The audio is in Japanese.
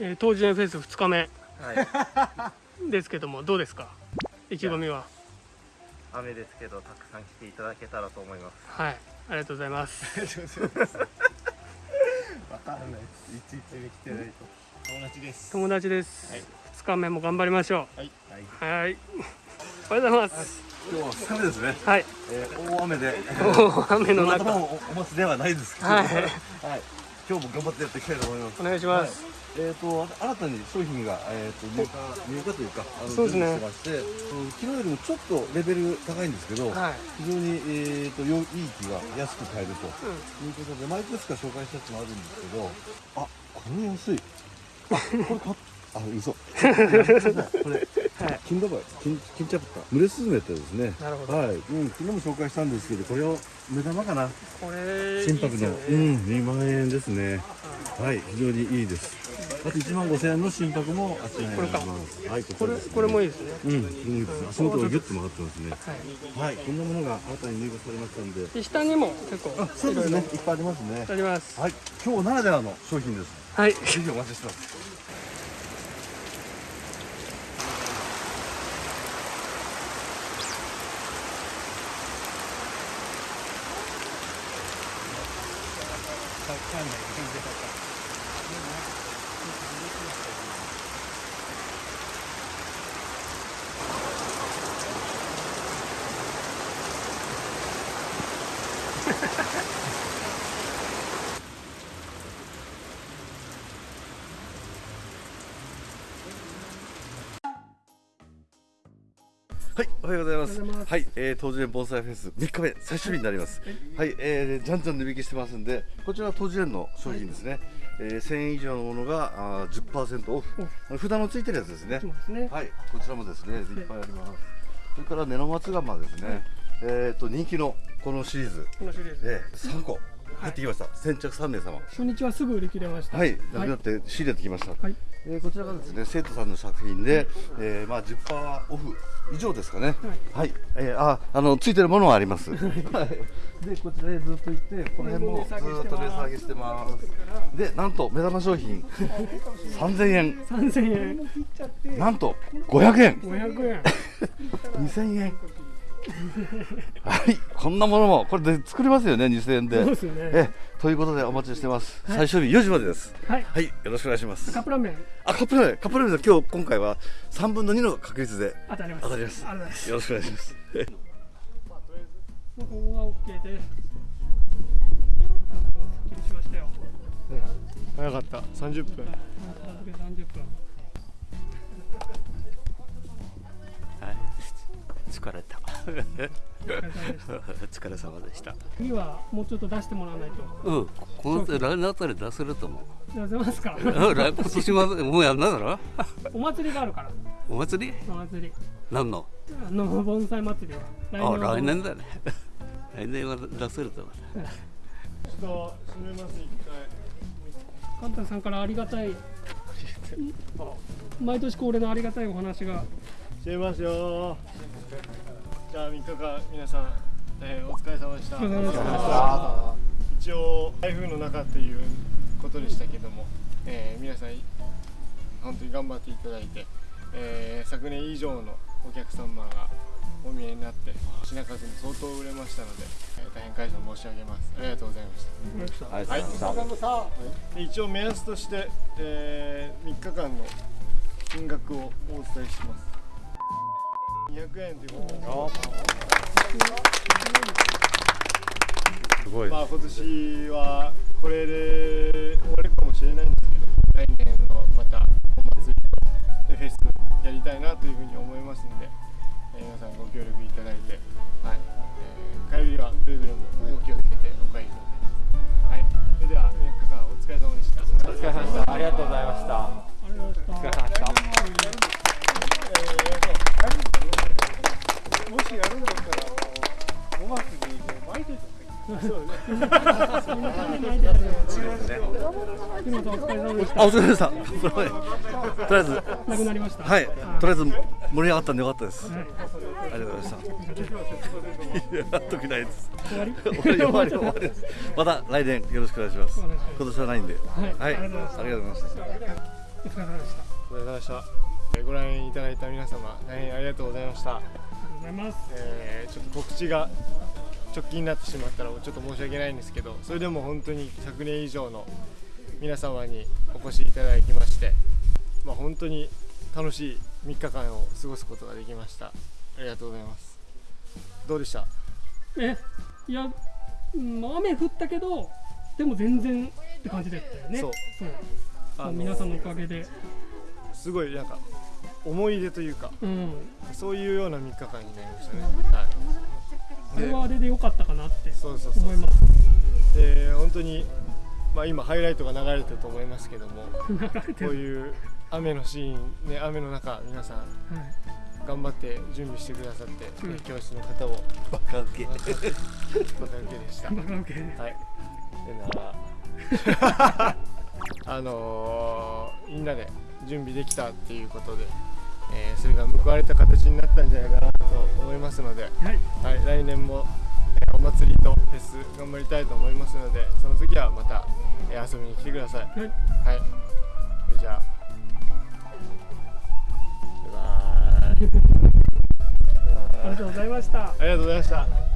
えー、当時フェス2日目はい、ですけどもどうですか？意気込みは？雨ですけどたくさん来ていただけたらと思います。はい。ありがとうございます。わかんないいついつに来てないと。友達です友達です、はい、2日目も頑張りましょう。はい。はい、はい、おはようございます。今日は2日目ですね。はい、えー、大雨で。大雨の中。おお待ちではないですけど、はい、はい、今日も頑張ってやっていきたいと思います。お願いします、はいえーと、新たに商品が、えーと、入荷入荷というかあのそうですね。してまして、うん、昨日よりもちょっとレベル高いんですけど、はい、非常に、えーと、よいい木が安く買えると、いうことで毎年か紹介したやつもあるんですけどあこれ安い。あこれ買っあ嘘。これ金ダバイ金金チャプター。群れスズメってですね。なるほど。はい、うん、昨日も紹介したんですけどこれを目玉かな。これ心拍の、ね、うん2万円ですね。はい非常にいいですあと1万5000円の心拍もあちらにあります。はいこれこれもいいですね。うんこれもいいです。足元がギュッと曲がってますね。はい、はい、こんなものが新たに入荷されましたんで。で下にも結構あそうですね。いっぱいありますね。あります。はい。今日ならではの商品です。はい。ぜひお待ちしてますはい、おはようございます。ますはい、えー、東樹園盆栽フェス3日目最終日になります。はい、えー、じゃんじゃん値引きしてますんで、こちらは東樹園の商品ですね。はい、えー、1000円以上のものがあ10%オフ。札のついてるやつですね。ね。はい、こちらもですね、い。っぱいあります。それから根の松釜ですね。はい、えっ、と人気のこのシリーズ、このシリーズ、えー、3個。入ってきました、先着3名様。初日はすぐ売り切れました。はい。なくなって仕入れてきました、はいえー、こちらがですね生徒さんの作品で、えー、まあ10%オフ以上ですかね。はい、えー、ああのついてるものはあります。はい。でこちらへずっと行ってこの辺もずっと値下げしてます。でなんと目玉商品。3000円。3000円。なんと500円。500円。2000円 はいこんなものもこれで作れますよね2000円で。そうですね。えということでお待ちしてます、はい、最終日4時までです。はい、はい、よろしくお願いします。カップラーメン。あカップラーメン。カップラーメン今日今回は3分の2の確率で当たります。当たります。よろしくお願いします。ここが OK です。しましたよ、早かった。30分。30分疲れた疲れ様でした。次はもうちょっと出してもらわないと。うん。この来年あたり出せると思う？出せますか？来今年はもうやんなだろ？お祭りがあるから。お祭り？お祭り。何の？あの盆栽祭りは。あ来年だね。来年は出せると思う。ちょっと閉めます一回。カンタさんからありがたい。毎年恒例のありがたいお話が。閉めますよじゃあ3日間皆さん、えー、お疲れ様でした。一応台風の中っていうことでしたけども、えー、皆さん本当に頑張っていただいて、えー、昨年以上のお客様がお見えになって品数も相当売れましたので、えー、大変感謝申し上げます。ありがとうございました。ありがとうございました、はい、一応目安として、えー、3日間の金額をお伝えします200円ということですごいまあ今年はあ、お疲れ様でした。とりあえず。なくなりました。はい。とりあえず盛り上がったんでよかったです。ありがとうございました。ないです。終わり。終わり終わりです。また来年よろしくお願いします。今年はないんで。はい。ありがとうございました。お疲れ様でしたお疲れ様でしたえーご覧いただいた皆様大変ありがとうございましたございます。えーちょっと告知が直近になってしまったらちょっと申し訳ないんですけどそれでも本当に100年以上の皆様にお越しいただきまして、まあ、本当に楽しい3日間を過ごすことができました。ありがとうございます。どうでした？えいや、雨降ったけどでも全然って感じだったよね。そう。そう。あの皆さんのおかげで。すごいなんか思い出というかうん。そういうような3日間になりましたね、はい。あれはあれで良かったかなってそうそうそう思います。で本当に、まあ、今ハイライトが流れてると思いますけどもこうるいう雨のシーン、ね、雨の中皆さんはい。頑張って準備してくださって、うん。教室の方をバカウケ。バカ受けでした。バカウケはい。でな あのー、みんなで準備できたっていうことで、えーそれが報われた形になったんじゃないかなと思いますので、はいはい、来年も、えーお祭りとフェス頑張りたいと思いますのでその時はまた、えー遊びに来てください。はいはい。じゃあ。バイバーイ。ありがとうございましたありがとうございました。